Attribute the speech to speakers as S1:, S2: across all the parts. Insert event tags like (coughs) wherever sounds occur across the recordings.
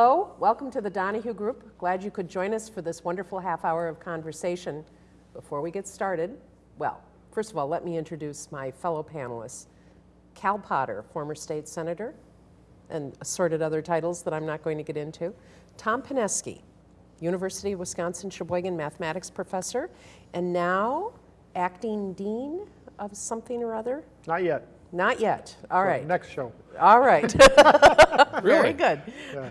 S1: Hello, welcome to the Donahue Group. Glad you could join us for this wonderful half hour of conversation. Before we get started, well, first of all, let me introduce my fellow panelists. Cal Potter, former state senator, and assorted other titles that I'm not going to get into. Tom Pineski, University of Wisconsin Sheboygan mathematics professor, and now acting dean of something or other.
S2: Not yet.
S1: Not yet. All
S2: So
S1: right.
S2: Next show.
S1: All right. (laughs) Very good.
S2: Yeah.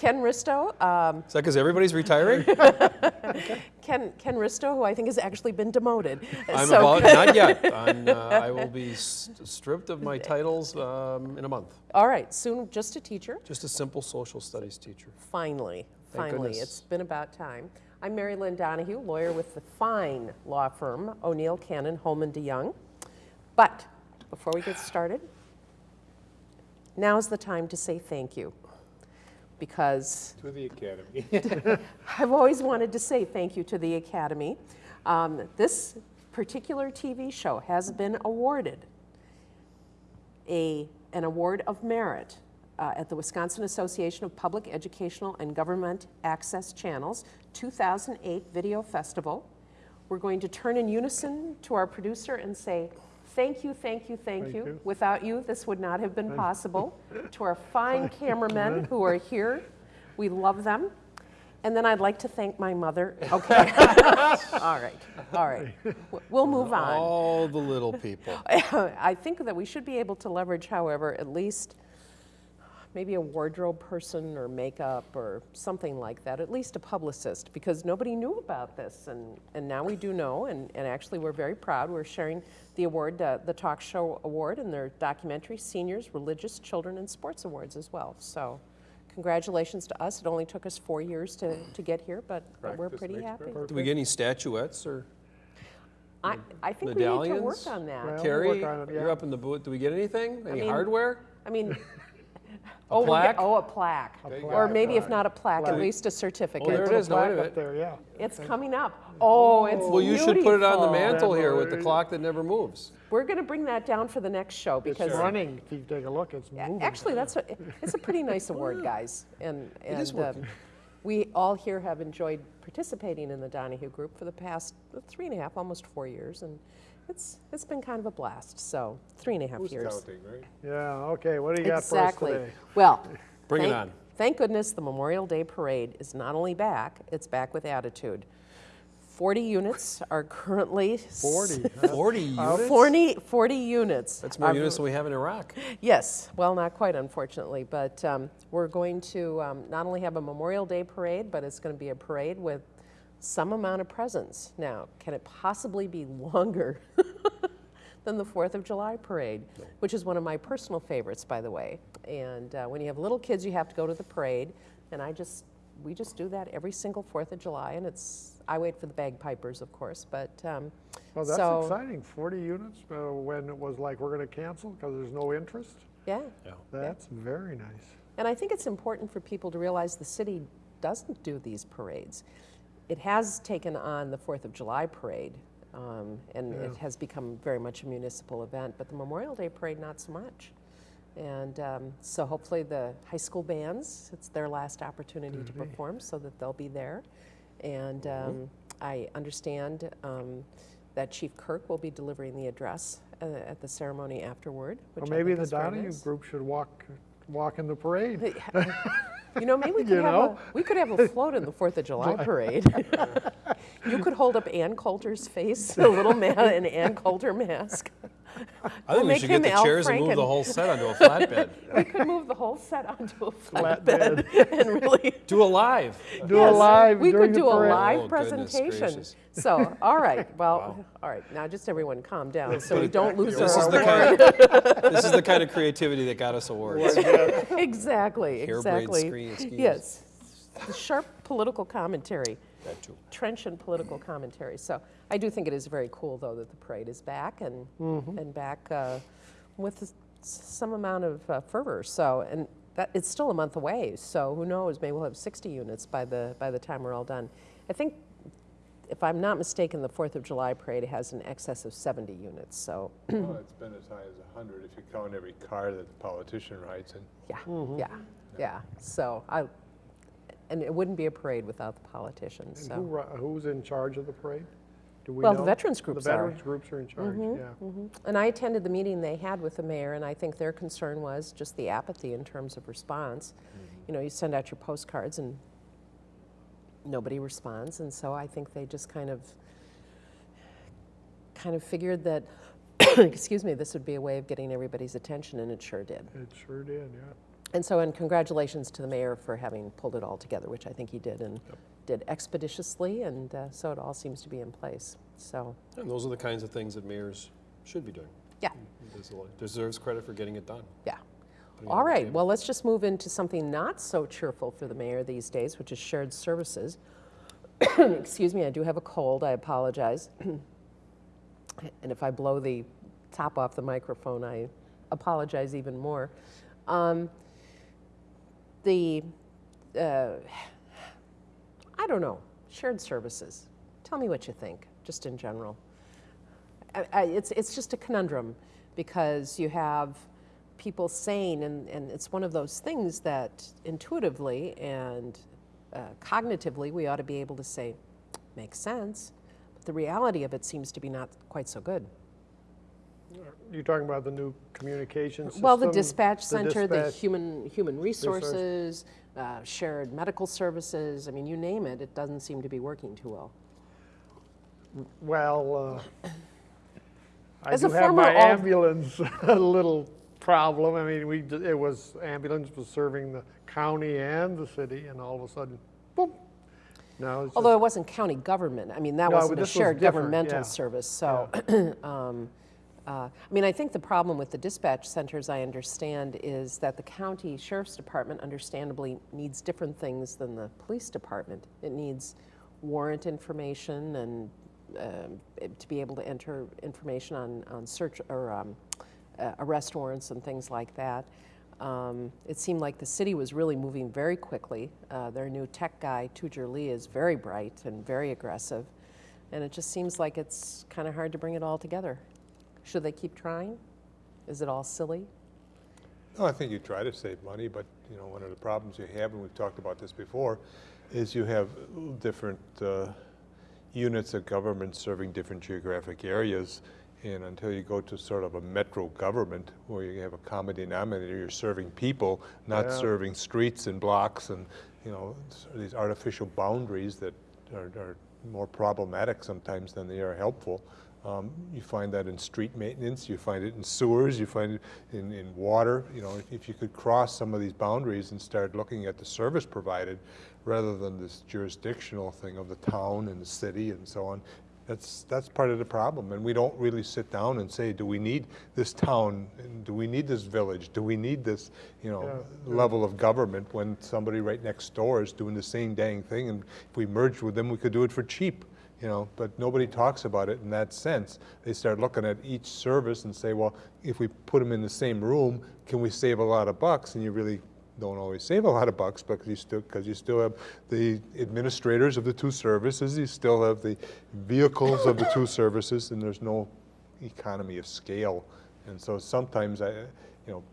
S1: Ken Risto, um,
S3: Is that because everybody's retiring? (laughs)
S1: Ken, Ken Risto, who I think has actually been demoted.
S3: I'm
S1: So-
S3: about, not yet. (laughs) Uh, I will be s- stripped of my titles um, in a month.
S1: All right, soon just a teacher.
S3: Just a simple social studies teacher.
S1: Finally,
S3: Thank
S1: finally,
S3: goodness.
S1: it's been about time. I'm Mary Lynn Donahue, lawyer with the fine law firm O'Neill Cannon Holman DeYoung. But before we get started, now's the time to say thank you. Because
S4: To the academy. (laughs) (laughs)
S1: I've always wanted to say thank you to the Academy. Um, this particular TV show has been awarded a, an award of merit uh, at the Wisconsin Association of Public Educational and Government Access Channels 2008 Video Festival. We're going to turn in unison to our producer and say, Thank you, thank you, thank,
S2: Thank
S1: you.
S2: you.
S1: Without you, this would not have been possible. (laughs) to our fine cameramen who are here, we love them. And then I'd like to thank my mother. (laughs) Okay. (laughs) all right, all right. We'll move on.
S3: All the little people.
S1: I think that we should be able to leverage, however, at least maybe a wardrobe person or makeup or something like that, at least a publicist, because nobody knew about this. And, and now we do know, and, and actually we're very proud. We're sharing the award, uh, the Talk Show Award, and their documentary, Seniors, Religious, Children, and Sports Awards as well. So congratulations to us. It only took us four years to, to get here, but, but we're pretty happy.
S4: perfect.
S3: Do we get any statuettes or
S1: I, I think we need to work
S3: medallions?
S1: on that.
S2: Well,
S3: Carrie?
S2: work on it,
S3: You're up in the booth. Do we get anything? Any
S1: mean,
S3: hardware?
S1: I mean, (laughs) oh, we
S3: plaque?
S1: get, oh, a plaque,
S4: plaque.
S1: or maybe if not a plaque, at least a certificate.
S3: Oh, there it
S2: Put.
S3: No, wait a
S2: plaque
S3: minute.
S2: up there, yeah.
S1: It's coming up. Oh, it's
S3: Well, you should put it on the
S1: beautiful.
S3: mantle here with the clock that never moves.
S1: We're going to bring that down for the next show because, It's
S2: running. If you take a look, it's moving.
S1: actually that's a, it's a pretty nice award, (laughs) guys, and and
S3: is working.
S1: um, we all here have enjoyed participating in the Donahue Group for the past three and a half, almost four years, and it's it's been kind of a blast. So three and a half
S4: Who's
S1: years.
S4: counting, right?
S2: Yeah, okay, what do you got for us today?
S1: Well, (laughs)
S3: Bring it on.
S1: Thank goodness the Memorial Day Parade is not only back, it's back with attitude. 40 units are currently. s-
S2: 40. (laughs)
S3: 40 units?
S1: 40, 40 units.
S3: That's more
S1: are-
S3: units than we have in Iraq.
S1: Yes, well, not quite, unfortunately, but um, we're going to um, not only have a Memorial Day parade, but it's going to be a parade with some amount of presence. Now, can it possibly be longer (laughs) than the Fourth of July parade, which is one of my personal favorites, by the way? And uh, when you have little kids, you have to go to the parade, and I just we just do that every single Fourth of July, and it's I wait for the bagpipers, of course, but um,
S2: Well, that's
S1: so
S2: exciting, 40 units, uh, when it was like, we're gonna cancel because there's no interest.
S1: yeah.
S2: That's very nice.
S1: And I think it's important for people to realize the city doesn't do these parades. It has taken on the Fourth of July parade, um, and it has become very much a municipal event, but the Memorial Day parade, not so much. And um, so hopefully the high school bands, it's their last opportunity to perform, so that they'll be there. And um, I understand um, that Chief Kirk will be delivering the address uh, at the ceremony afterward.
S2: Well,
S1: which I
S2: maybe the Donahue
S1: nice.
S2: group should walk, walk in the parade. (laughs)
S1: You know, maybe we (laughs) could
S2: You
S1: have
S2: know?
S1: a we could have a float in the Fourth of July (laughs) parade. (laughs) you could hold up Ann Coulter's face, a little man in Ann Coulter mask. (laughs)
S3: I
S1: We'll
S3: think we should get the
S1: Al
S3: chairs and move the whole set onto a flatbed. (laughs)
S1: We could move the whole set onto a
S2: Flatbed.
S1: flatbed (laughs) and really
S3: Do a live.
S2: Do a live
S1: We could do a
S2: parade.
S1: live
S3: Oh,
S1: presentation.
S3: gracious.
S1: So, all right, well, all right. Now, just everyone, calm down, so we don't lose
S3: This
S1: our
S3: is the
S1: award.
S3: kind of, this is the kind of creativity that got us awards.
S1: exactly,
S3: Harebrained
S1: exactly.
S3: screen schemes.
S1: Yes, the sharp political commentary.
S3: That too.
S1: trenchant political commentary. So I do think it is very cool, though, that the parade is back and and back uh, with some amount of uh, fervor. So and that it's still a month away. So who knows? Maybe we'll have 60 units by the by the time we're all done. I think if I'm not mistaken, the Fourth of July parade has an excess of 70 units, so,
S4: Well, (clears throat) it's been as high as 100 if you count every car that the politician rides in.
S1: yeah, yeah, yeah. So I, and it wouldn't be a parade without the politicians,
S2: And who,
S1: so.
S2: ru- who's in charge of the parade? Do we
S1: Well, the
S2: know?
S1: veterans groups
S2: The
S1: are.
S2: veterans groups are in charge, mm-hmm, yeah. Mm-hmm.
S1: And I attended the meeting they had with the mayor, and I think their concern was just the apathy in terms of response. Mm-hmm. You know, you send out your postcards and nobody responds, and so I think they just kind of, kind of figured that, (coughs) excuse me, this would be a way of getting everybody's attention, and it sure did.
S2: It sure did, yeah.
S1: And so, and congratulations to the mayor for having pulled it all together, which I think he did, and did expeditiously, and uh, so it all seems to be in place. So,
S3: And those are the kinds of things that mayors should be doing.
S1: yeah,
S3: Des- Deserves credit for getting it done.
S1: yeah.
S3: putting
S1: All right, well, let's just move into something not so cheerful for the mayor these days, which is shared services. (coughs) Excuse me, I do have a cold, I apologize. (coughs) And if I blow the top off the microphone, I apologize even more. Um, The, uh, I don't know, shared services. Tell me what you think, just in general. I, I, it's, it's just a conundrum because you have people saying, and, and it's one of those things that intuitively and uh, cognitively we ought to be able to say, makes sense, but the reality of it seems to be not quite so good.
S2: You talking about the new communication system?
S1: Well, the dispatch center, the
S2: dispatch-
S1: human, human resources, uh, shared medical services, I mean, you name it, it doesn't seem to be working too well.
S2: Well, uh, (coughs) I
S1: As
S2: do have my ambulance (laughs) a little problem. I mean, we, it was, ambulance was serving the county and the city, and all of a sudden, boom. No, it's
S1: Although
S2: just,
S1: it wasn't county government, I mean, that
S2: No,
S1: wasn't a
S2: this was
S1: shared governmental
S2: yeah.
S1: service, so. (coughs) um, uh, I mean, I think the problem with the dispatch centers, I understand, is that the county sheriff's department understandably needs different things than the police department. It needs warrant information and it- to be able to enter information on, on search or um, uh, arrest warrants and things like that. Um, it seemed like the city was really moving very quickly. Uh, their new tech guy, Tujer Lee, is very bright and very aggressive. And it just seems like it's kind of hard to bring it all together. Should they keep trying? Is it all silly?
S4: No, I think you try to save money, but, you know, one of the problems you have, and we've talked about this before, is you have different uh, units of government serving different geographic areas. And until you go to sort of a metro government where you have a common denominator, you're serving people, not
S2: Yeah.
S4: serving streets and blocks and, you know, these artificial boundaries that are, are more problematic sometimes than they are helpful. Um, you find that in street maintenance, you find it in sewers, you find it in, in water. You know, if, if you could cross some of these boundaries and start looking at the service provided rather than this jurisdictional thing of the town and the city and so on, that's, that's part of the problem. And we don't really sit down and say, do we need this town? Do we need this village? Do we need this, you know,
S2: Yeah,
S4: level of government when somebody right next door is doing the same dang thing? And if we merged with them, we could do it for cheap, you know? But nobody talks about it in that sense. They start looking at each service and say, well, if we put them in the same room, can we save a lot of bucks? And you really don't always save a lot of bucks because you still because you still have the administrators of the two services, you still have the vehicles of the two services, and there's no economy of scale. And so sometimes I, you know,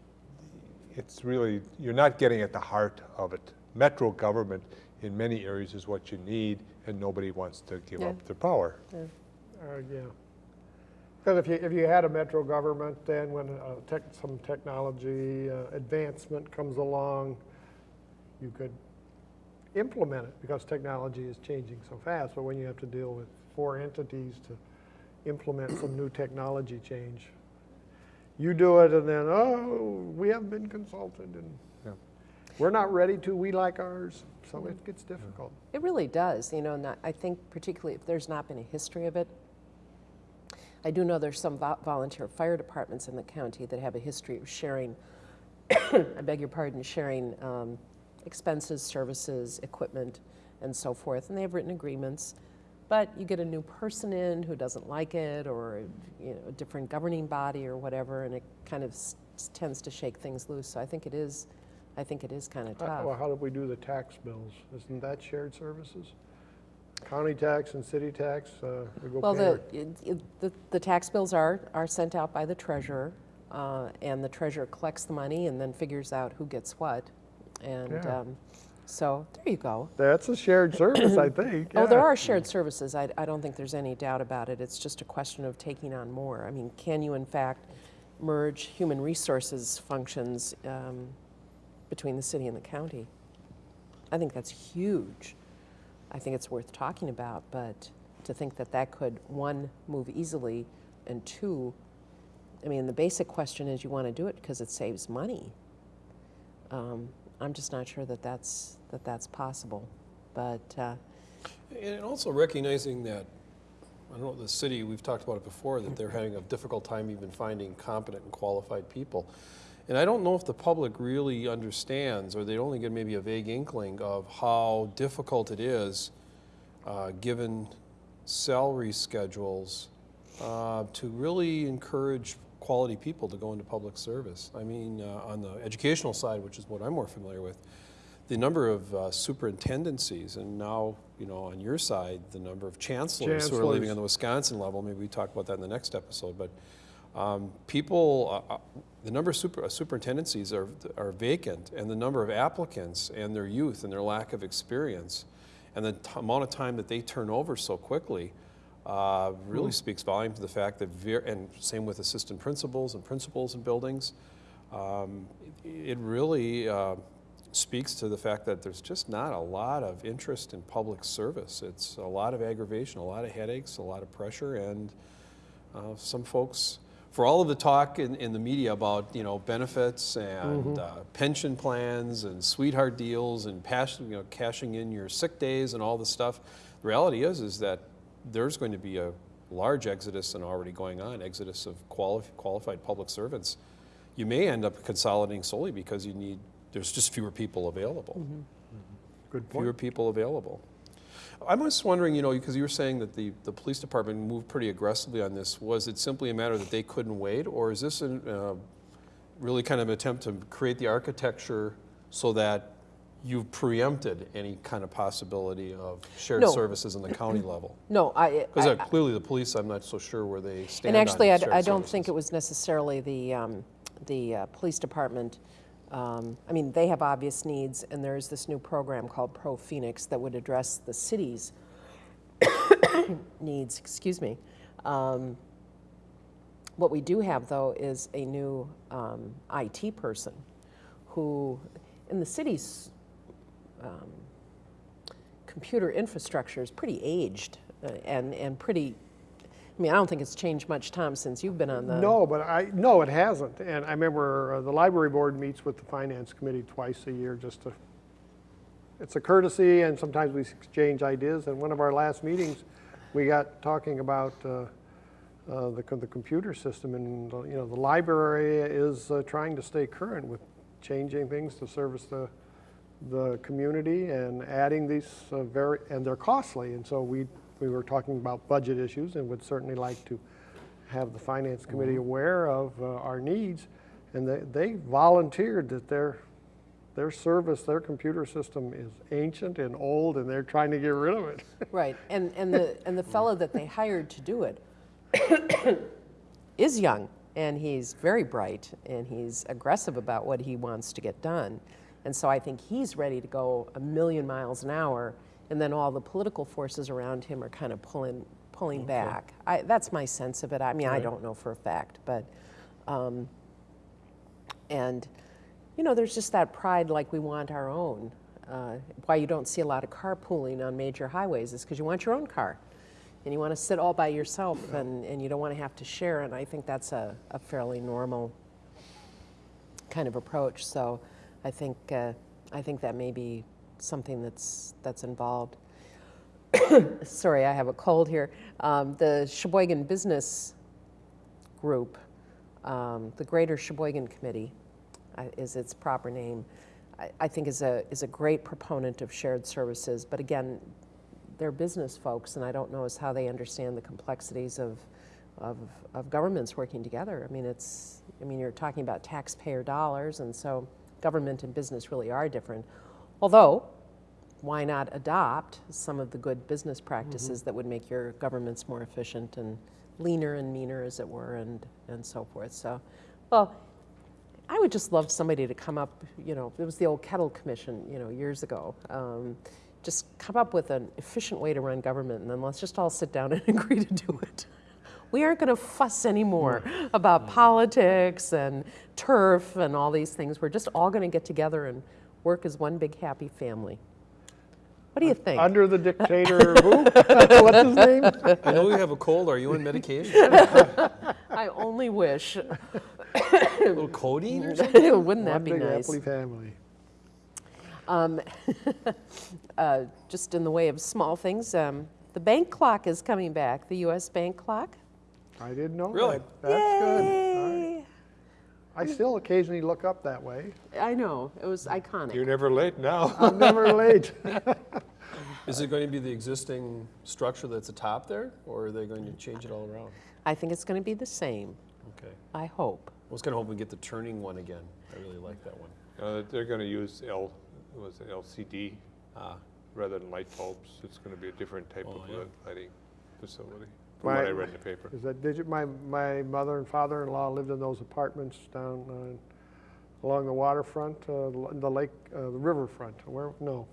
S4: it's really you're not getting at the heart of it. Metro government in many areas is what you need, and nobody wants to give
S1: Yeah.
S4: up their power.
S2: Uh, yeah. Because if you, if you had a metro government, then when uh, tech, some technology uh, advancement comes along, you could implement it because technology is changing so fast. But when you have to deal with four entities to implement some new technology change, you do it and then, oh, we haven't been consulted and
S4: Yeah.
S2: We're not ready to, we like ours. So it gets difficult.
S1: It really does, you know, and I- think particularly if there's not been a history of it. I do know there's some vo- volunteer fire departments in the county that have a history of sharing, (coughs) I beg your pardon, sharing um, expenses, services, equipment, and so forth, and they have written agreements. But you get a new person in who doesn't like it, or you know, a different governing body or whatever, and it kind of s- tends to shake things loose. So I think it is, I think it is kind of tough.
S2: Well, how do we do the tax bills? Isn't that shared services? county tax and city tax, uh, we go
S1: Well, the,
S2: our-
S1: it- it- the, the tax bills are, are sent out by the treasurer, uh, and the treasurer collects the money and then figures out who gets what. And,
S2: Yeah.
S1: um, so, there you go.
S2: That's a shared service, I (coughs) think.
S1: Oh, there
S2: yeah.
S1: are shared services. I, I don't think there's any doubt about it. It's just a question of taking on more. I mean, can you in fact merge human resources functions um, between the city and the county? I think that's huge. I think it's worth talking about, but to think that that could, one, move easily, and two, I mean, the basic question is you want to do it because it saves money. Um, I'm just not sure that that's, that that's possible. But, uh,
S3: And also recognizing that, I don't know, the city, we've talked about it before, that they're having a difficult time even finding competent and qualified people. And I don't know if the public really understands, or they only get maybe a vague inkling of how difficult it is, uh, given salary schedules, uh, to really encourage quality people to go into public service. I mean, uh, on the educational side, which is what I'm more familiar with, the number of uh, superintendencies, and now, you know, on your side, the number of chancellors, who are leaving on the Wisconsin level. Maybe we talk about that in the next episode. But um, people, uh, uh, the number of super, uh, superintendencies are, are vacant, and the number of applicants and their youth and their lack of experience, and the t- amount of time that they turn over so quickly. Uh, really speaks volume to the fact that, and same with assistant principals and principals in buildings, um, it, it really uh, speaks to the fact that there's just not a lot of interest in public service. It's a lot of aggravation, a lot of headaches, a lot of pressure, and uh, some folks, for all of the talk in, in the media about you know benefits and mm-hmm. uh, pension plans and sweetheart deals and passion, you know, cashing in your sick days and all this stuff, the reality is is that there's going to be a large exodus and already going on exodus of quali- qualified public servants. You may end up consolidating solely because you need there's just fewer people available. Mm-hmm. Mm-hmm.
S2: Good
S3: fewer people available. I'm just wondering, you know, because you were saying that the, the police department moved pretty aggressively on this. Was it simply a matter that they couldn't wait, or is this an, uh, really kind of an attempt to create the architecture so that you've preempted any kind of possibility of shared
S1: No.
S3: services in the (clears throat) county level?
S1: no, I,
S3: Because
S1: I-
S3: clearly the police, I'm not so sure where they stand
S1: And actually, I, I don't think it was necessarily the, um, the uh, police department. Um, I mean, they have obvious needs, and there's this new program called ProPhoenix that would address the city's (coughs) needs, excuse me. Um, What we do have, though, is a new um, IT person who, in the city's um, computer infrastructure is pretty aged uh, and, and pretty, I mean, I don't think it's changed much, Tom, since you've been on the.
S2: No, but I, no, it hasn't. And I remember uh, the library board meets with the finance committee twice a year just to, it's a courtesy and sometimes we exchange ideas. And one of our last meetings, we got talking about uh, uh, the, the computer system and, uh, you know, the library is uh, trying to stay current with changing things to service the, the community and adding these uh, very, and they're costly. And so we, we were talking about budget issues and would certainly like to have the finance committee aware of uh, our needs. And they, they volunteered that their, their service, their computer system is ancient and old and they're trying to get rid of it. (laughs)
S1: Right, and, and the, and the fellow that they hired to do it (coughs) is young, and he's very bright, and he's aggressive about what he wants to get done. And so I think he's ready to go a million miles an hour, and then all the political forces around him are kind of pulling, pulling back. I, that's my sense of it. I mean, I don't know for a fact, but, um, and, you know, there's just that pride like we want our own. Uh, why you don't see a lot of carpooling on major highways is because you want your own car. And you want to sit all by yourself and, and you don't want to have to share. And I think that's a, a fairly normal kind of approach. So I think, uh, I think that may be something that's, that's involved. (coughs) Sorry, I have a cold here. Um, the Sheboygan Business Group, um, the Greater Sheboygan Committee uh, is its proper name, I, I think is a, is a great proponent of shared services. But again, they're business folks, and I don't know as how they understand the complexities of, of, of governments working together. I mean, it's, I mean, you're talking about taxpayer dollars, and so government and business really are different. Although, why not adopt some of the good business practices mm-hmm. that would make your governments more efficient and leaner and meaner, as it were, and, and so forth. So, well, I would just love somebody to come up, you know, it was the old Kellett Commission, you know, years ago. Um, just come up with an efficient way to run government, and then let's just all sit down (laughs) and agree to do it. We aren't going to fuss anymore mm. about mm. politics and turf and all these things. We're just all going to get together and work as one big happy family. What do you think?
S2: Under the dictator, who? (laughs) (laughs) What's his name?
S3: I know you have a cold. Are you on medication? (laughs)
S1: I only wish.
S3: a little codeine or something?
S1: Wouldn't that
S2: One
S1: be
S2: big
S1: nice?
S2: happy family.
S1: Um, uh, just in the way of small things, um, the bank clock is coming back, the U.S. bank clock.
S2: I didn't know
S3: Really?
S2: that. That's good. All right.
S1: Yay!
S2: I still occasionally look up that way.
S1: I know, it was iconic.
S4: You're never late now. (laughs)
S2: I'm never late. (laughs)
S3: Is it going to be the existing structure that's atop there, or are they going to change it all around?
S1: I think it's going to be the same,
S3: Okay.
S1: I hope.
S3: I was going to hope we get the turning one again. I really like that one.
S4: Uh, They're going to use L, was it LCD
S3: Ah,
S4: rather than light bulbs. It's going to be a different type
S3: Oh,
S4: of
S3: yeah.
S4: lighting facility, from what
S2: My-
S4: I read in the paper.
S2: Is that, did you, my, my mother and father-in-law lived in those apartments down uh, along the waterfront, uh, the the lake, uh, the riverfront, where, no.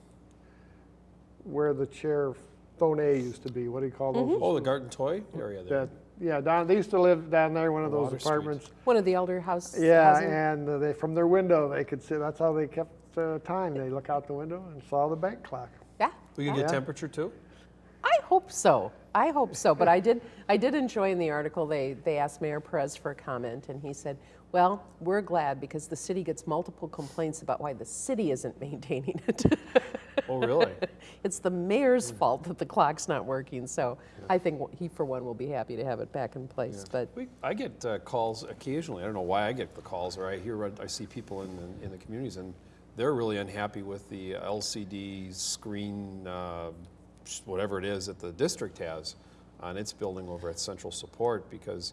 S2: Where the chair phone A used to be, what do you call those?
S3: oh, the garden toy area there.
S2: That, yeah, down, they used to live down there, one of those
S3: Water Street.
S2: apartments.
S1: One of the elder house.
S2: Yeah,
S1: housing-
S2: and uh, they, from their window, they could see, that's how they kept uh, time. They look out the window and saw the bank clock.
S1: Yeah,
S3: We can get temperature too?
S1: I hope so. I hope so. But I did, I did enjoy in the article, they, they asked Mayor Perez for a comment, and he said, well, we're glad because the city gets multiple complaints about why the city isn't (laughs) maintaining it.
S3: Oh, really? (laughs)
S1: It's the mayor's fault that the clock's not working, so I think he, for one, will be happy to have it back in place, but
S3: We, I get uh, calls occasionally. I don't know why I get the calls, or I hear, I see people in the, in the communities, and they're really unhappy with the LCD screen, uh, whatever it is that the district has on its building over at Central Support, because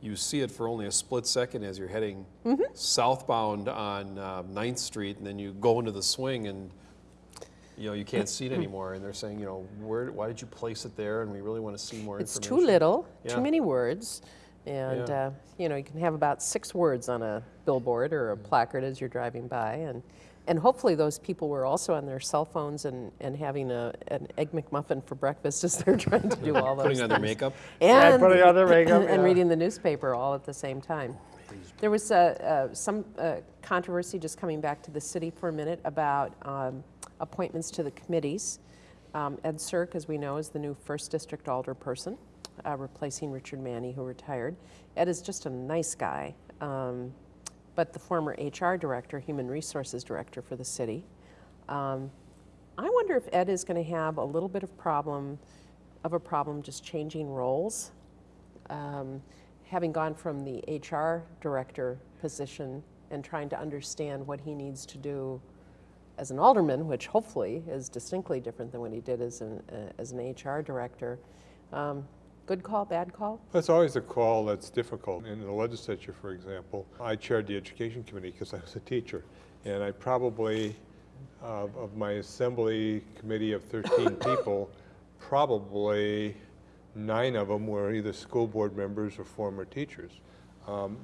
S3: you see it for only a split second as you're heading southbound on uh, 9th Street, and then you go into the swing and you know, you can't see it anymore, and they're saying, you know, where, why did you place it there? And we really want to see more
S1: it's
S3: information.
S1: too little,
S3: Yeah.
S1: too many words. And,
S3: Yeah.
S1: uh, you know, you can have about six words on a billboard or a placard as you're driving by. And, and hopefully those people were also on their cell phones and, and having a, an Egg McMuffin for breakfast as they're trying to do all those
S3: Putting on their
S1: things.
S3: makeup.
S2: Yeah,
S1: And,
S2: putting on their makeup, (clears throat)
S1: and
S2: yeah.
S1: reading the newspaper all at the same time. There was uh, uh, some uh, controversy, just coming back to the city for a minute, about um, appointments to the committees. Um, Ed Cirque, as we know, is the new first district alderperson, uh, replacing Richard Manny, who retired. Ed is just a nice guy, um, but the former HR director, human resources director for the city. Um, I wonder if Ed is going to have a little bit of problem, of a problem just changing roles. Um, having gone from the HR director position and trying to understand what he needs to do as an alderman, which hopefully is distinctly different than what he did as an, uh, as an HR director. Um, good call, bad call?
S4: That's always a call that's difficult. In the legislature, for example, I chaired the education committee because I was a teacher. And I probably, uh, of my assembly committee of 13 (coughs) people, probably nine of them were either school board members or former teachers. Um,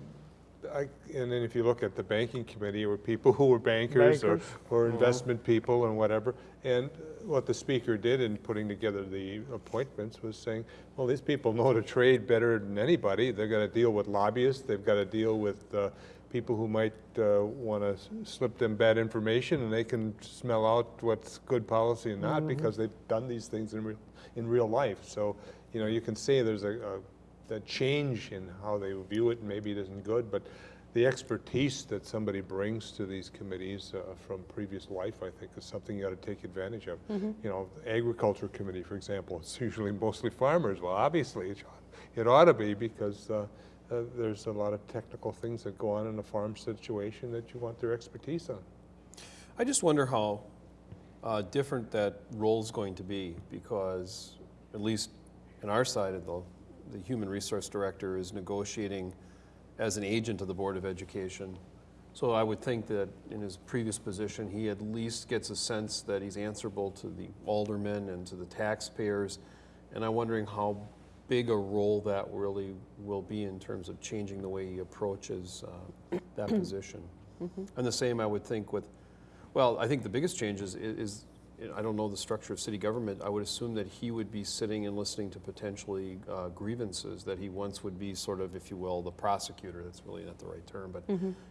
S4: I, and then if you look at the banking committee, were people who were bankers, or,
S2: Bankers.
S4: or investment people and whatever. And what the speaker did in putting together the appointments was saying, well, these people know the trade better than anybody. They've got to deal with lobbyists. They've got to deal with uh, people who might uh, want to slip them bad information, and they can smell out what's good policy and not because they've done these things in real, in real life. So, you know, you can say there's a, a the change in how they view it, and maybe it isn't good, but the expertise that somebody brings to these committees uh, from previous life, I think, is something you ought to take advantage of. You know, the agriculture committee, for example, it's (laughs) usually mostly farmers. Well, obviously, it ought- it ought to be because uh, uh, there's a lot of technical things that go on in a farm situation that you want their expertise on.
S3: I just wonder how uh, different that role's going to be because, at least in our side of the, the human resource director is negotiating as an agent of the Board of Education So I would think that in his previous position, he at least gets a sense that he's answerable to the aldermen and to the taxpayers. And I'm wondering how big a role that really will be in terms of changing the way he approaches uh, that (clears throat) position. And the same, I would think, with, well, I think the biggest change is, is, I don't know the structure of city government. I would assume that he would be sitting and listening to potentially uh, grievances, that he once would be sort of, if you will, the prosecutor. That's really not the right term, but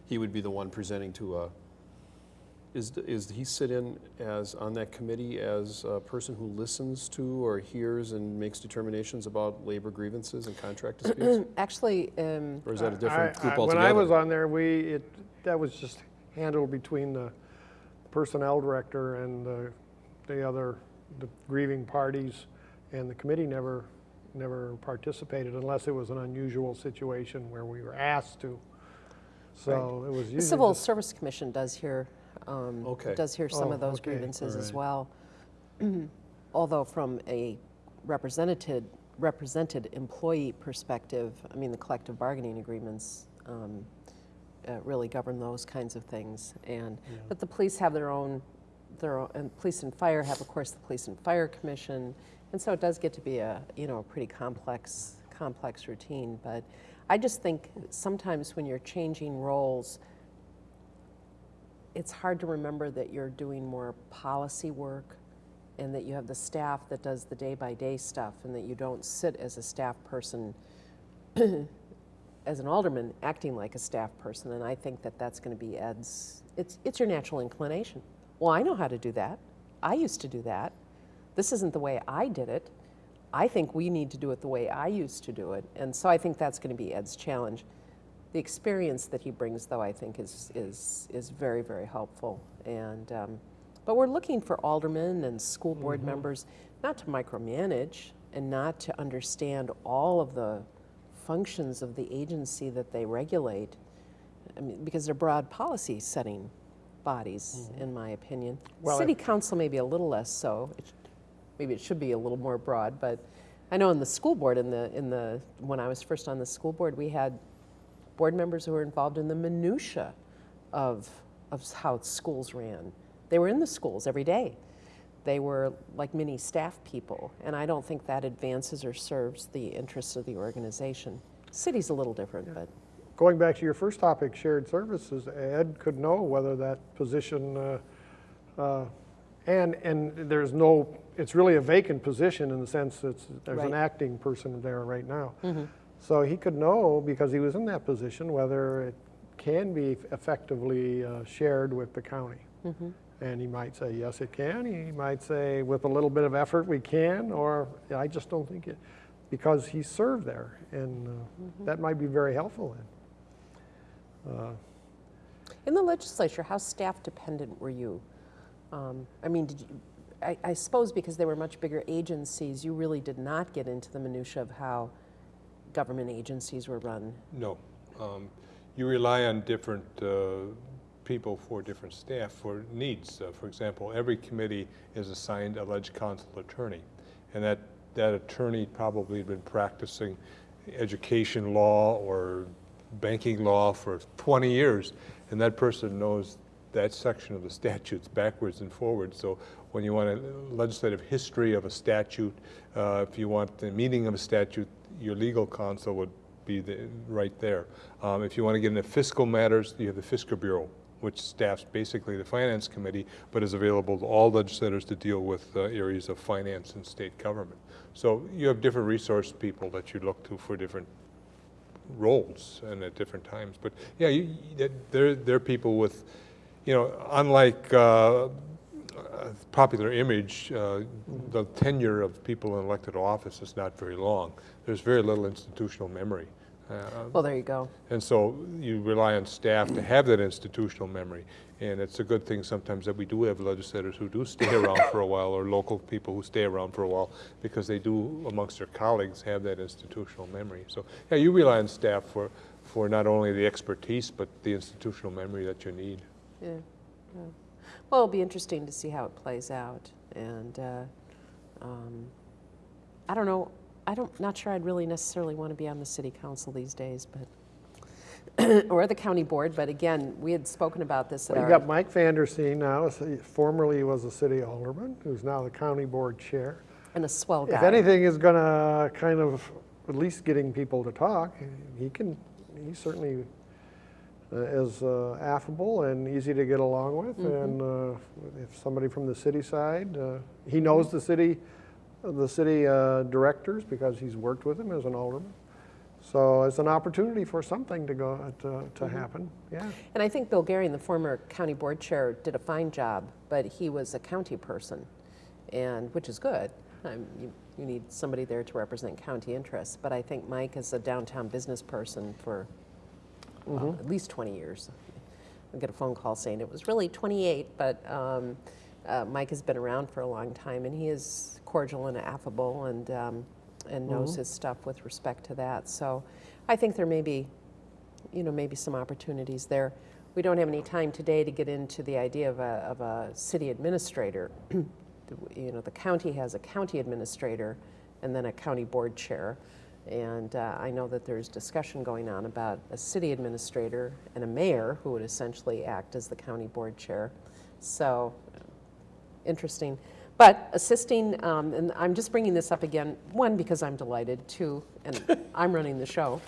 S3: he would be the one presenting to a, is, is he sit in as, on that committee as a person who listens to or hears and makes determinations about labor grievances and contract (clears throat) disputes?
S1: Actually, um,
S3: Or is that a
S2: I-
S3: different
S2: I-
S3: group
S2: When
S3: altogether?
S2: I was on there, we, it, that was just handled between the personnel director and the, the other, the grieving parties, and the committee never, never participated unless it was an unusual situation where we were asked to. So it was usually
S1: the Civil
S2: just-
S1: Service Commission does hear, um,
S3: Okay.
S1: does hear some
S2: Oh,
S1: of those
S2: okay,
S1: grievances as
S2: alright.
S1: well. (clears throat) Although from a represented, represented employee perspective, I mean, the collective bargaining agreements um, uh, really govern those kinds of things. And, but the police have their own, their and police and fire have, of course, the Police and Fire Commission. And so it does get to be a, you know, a pretty complex, complex routine. But I just think sometimes when you're changing roles, it's hard to remember that you're doing more policy work and that you have the staff that does the day-by-day stuff and that you don't sit as a staff person (clears throat) as an alderman acting like a staff person and i think that that's going to be ed's it's, it's your natural inclination well i know how to do that i used to do that this isn't the way i did it i think we need to do it the way i used to do it and so i think that's going to be ed's challenge the experience that he brings, though, I think is is is very very helpful. And um, but we're looking for aldermen and school board members not to micromanage and not to understand all of the functions of the agency that they regulate. I mean, because they're broad policy setting bodies, mm-hmm. in my opinion.
S2: Well,
S1: City
S2: it-
S1: council maybe a little less so. It, maybe it should be a little more broad, but I know in the school board, in the in the when I was first on the school board, we had board members who were involved in the minutia of, of how schools ran. They were in the schools every day. They were like mini staff people, and I don't think that advances or serves the interests of the organization. City's a little different, but
S2: Going back to your first topic, shared services, Ed could know whether that position, uh, uh, and, and there's no, it's really a vacant position in the sense that there's an acting person there right now. So he could know, because he was in that position, whether it can be effectively uh, shared with the county. And he might say, yes, it can. He might say, with a little bit of effort, we can, or I just don't think it, because he served there. And uh, that might be very helpful then. Uh,
S1: in the legislature, how staff dependent were you? Um, I mean, did you? I, I suppose because they were much bigger agencies, you really did not get into the minutia of how government agencies were run.
S4: No. Um, You rely on different uh, people for different staff for needs. Uh, For example, every committee is assigned a ledge council attorney, and that, that attorney probably had been practicing education law or banking law for 20 years, and that person knows that section of the (laughs) statutes backwards and forwards. So when you want a legislative history of a statute, uh, if you want the meaning of a statute, your legal counsel would be the, right there. Um, if you want to get into fiscal matters, you have the Fiscal Bureau, which staffs basically the Finance Committee, but is available to all legislators to deal with uh, areas of finance and state government. So you have different resource people that you look to for different roles and at different times. But yeah, they're, they're people with, you know, unlike uh, popular image, uh, the tenure of people in elected office is not very long. There's very little institutional memory. Uh,
S1: Well, there you go.
S4: and so you rely on staff to have that institutional memory. And it's a good thing sometimes that we do have legislators who do stay (coughs) around for a while, or local people who stay around for a while, because they do, amongst their colleagues, have that institutional memory. So, yeah, you rely on staff for, for not only the expertise, but the institutional memory that you need.
S1: Yeah, yeah. Well, it'll be interesting to see how it plays out. And uh, um, I don't know, I don't, not sure I'd really necessarily want to be on the city council these days, but (clears throat) or the county board, but again, we had spoken about this at
S2: You
S1: our.
S2: got Mike Vandersteen now, he formerly was a city alderman, who's now the county board chair.
S1: And a swell guy.
S2: If anything is gonna kind of, at least getting people to talk, he can, he certainly uh, is uh, affable and easy to get along with. And uh, if somebody from the city side, uh, he knows the city, the city uh, directors because he's worked with them as an alderman. So it's an opportunity for something to go, to, to happen, yeah.
S1: And I think Bill Garing, the former county board chair, did a fine job, but he was a county person, and, which is good. Um, You, you need somebody there to represent county interests, but I think Mike is a downtown business person for well, at least 20 years. I get a phone call saying it was really 28, but um, uh, Mike has been around for a long time, and he is cordial and affable and, um, and knows his stuff with respect to that. So I think there may be you know, maybe some opportunities there. We don't have any time today to get into the idea of a, of a city administrator. (clears throat) you know, the county has a county administrator and then a county board chair. And uh, I know that there's discussion going on about a city administrator and a mayor who would essentially act as the county board chair. So interesting. But assisting, um, and I'm just bringing this up again, one, because I'm delighted, two, and (laughs) I'm running the show.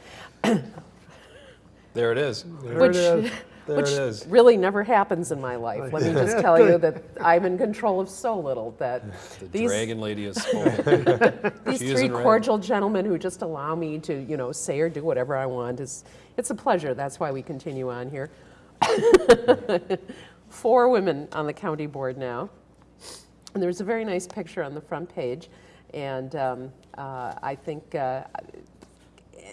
S3: There it is.
S2: There
S1: Which,
S2: it is. (laughs)
S3: There
S1: which
S3: it is.
S1: really never happens in my life. Let me (laughs) just tell you that I'm in control of so little that
S3: The
S1: these,
S3: dragon lady is spoken.
S1: these
S3: She
S1: three
S3: in red.
S1: cordial gentlemen who just allow me to, you know, say or do whatever I want is, it's a pleasure. That's why we continue on here. Four women on the county board now. And there's a very nice picture on the front page. And um, uh, I think, uh,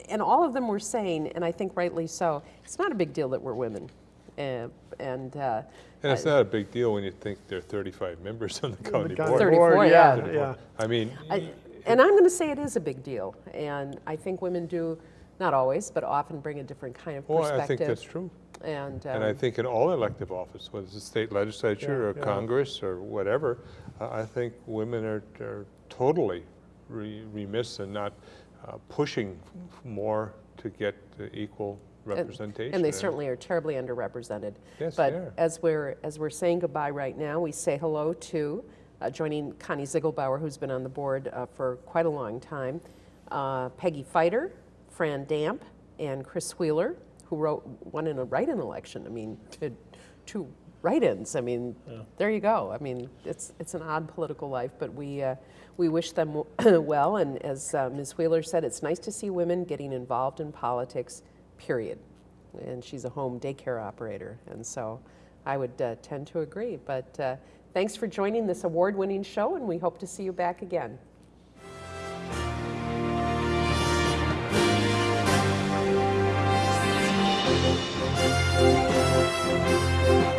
S1: and all of them were saying, and I think rightly so, it's not a big deal that we're women. Uh, and uh,
S4: And it's not a big deal when you think there are 35 members on the county
S2: county
S4: board.
S1: 34,
S2: yeah,
S1: yeah.
S2: yeah.
S4: I mean,
S1: I, and I'm going to say it is a big deal. And I think women do, not always, but often bring a different kind of
S4: well,
S1: perspective.
S4: I think that's true.
S1: And,
S4: And I
S1: um,
S4: think in all elective office, whether it's the state legislature or
S2: Yeah, yeah.
S4: Congress or whatever, I think women are, are totally re- remiss in not uh, pushing f- more to get equal representation.
S1: And they certainly are terribly underrepresented.
S4: Yes, they
S1: But as we're, as we're saying goodbye right now, we say hello to, uh, joining Connie Ziegelbauer, who's been on the board uh, for quite a long time, uh, Peggy Fighter, Fran Damp, and Chris Wheeler, who wrote, won in a write-in election. I mean, to, two write-ins. I mean, there you go. I mean, it's, it's an odd political life, but we, uh, we wish them (clears throat) well. And as uh, Ms. Wheeler said, it's nice to see women getting involved in politics, period. And she's a home daycare operator. And so I would uh, tend to agree. But uh, thanks for joining this award winning show, and we hope to see you back again. Thank